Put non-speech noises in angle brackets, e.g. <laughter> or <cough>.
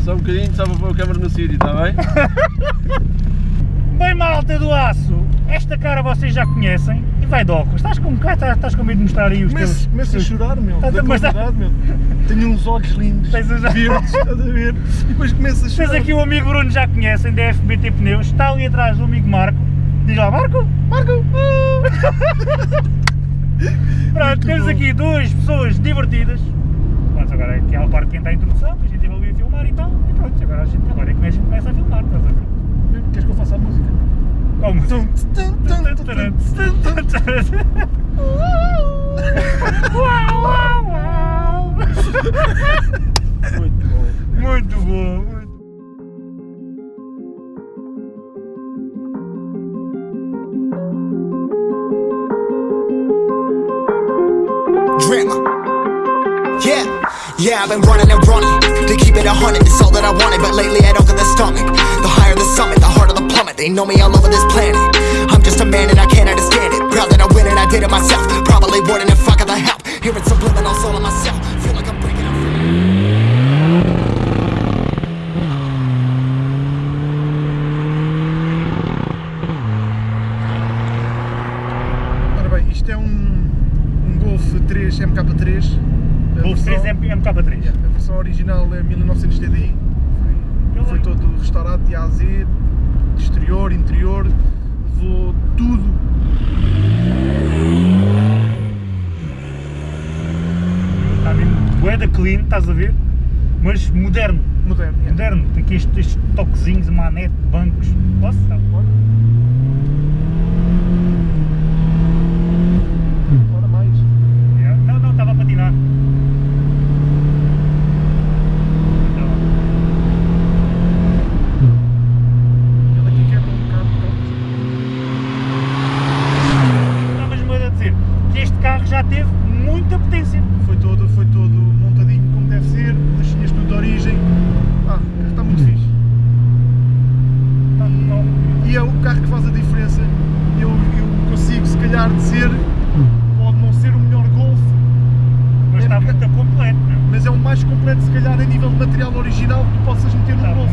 Só um bocadinho, só para pôr a câmera no sítio, está bem? <laughs> Bem malta do aço, esta cara vocês já conhecem e vai de óculos. Estás com, cá, estás, estás com medo de mostrar aí os Começo, teus... começo a chorar, meu. Tá- da mas tá- meu. Tenho uns olhos lindos, Tens os- verdes, estás a ver? E depois começo a Tens chorar. aqui o amigo Bruno, já conhecem, da FBT Pneus, está ali atrás do amigo Marco. Diz lá, Marco! Marco! <laughs> Pronto, Muito temos bom. aqui duas pessoas divertidas. Pronto, agora é aquela parte que entra a introdução, que a gente ali a filmar e tal. E pronto, agora a gente, agora é que a gente começa a filmar, estás a ver? Queres que eu faça a música? Como? Uau, uau, uau. Muito bom. Muito bom, Drip. Yeah, yeah, I've been running and running to keep it a hundred. It's all that I wanted, but lately I don't get the stomach. The higher the summit, the harder the plummet. They know me all over this planet. I'm just a man and I can't understand it. Proud that I win and I did it myself. Probably wouldn't if I got the help. Hearing subliminal soul of myself. Feel like I'm breaking up. Bem, isto é um, um Golf 3 MK3. Golf versão- 3 MK3. Yeah, A versão original é 1900 TDI. Foi, foi todo restaurado de A a Z, exterior, interior, levou tudo. Está mesmo bué da clean, estás a ver? Mas moderno, Moderno. moderno. Tem aqui estes, estes toquezinhos, manete, bancos. Posso? Pode. Ora mais. Yeah. Não, não, estava a patinar. Então, Ele aqui quebra um bocado. Estavas me a dizer que este carro já teve muita potência. Foi todo, foi todo montadinho como deve ser, listinhas tudo de origem. Ah, o carro está muito fixe. Tá top. E é o carro que faz a diferença. Eu, eu consigo, se calhar, dizer, pode não ser o melhor Golf, Mas É está muito completo, meu. mas é o mais completo, se calhar, a nível de material original que tu possas meter Está no Golf.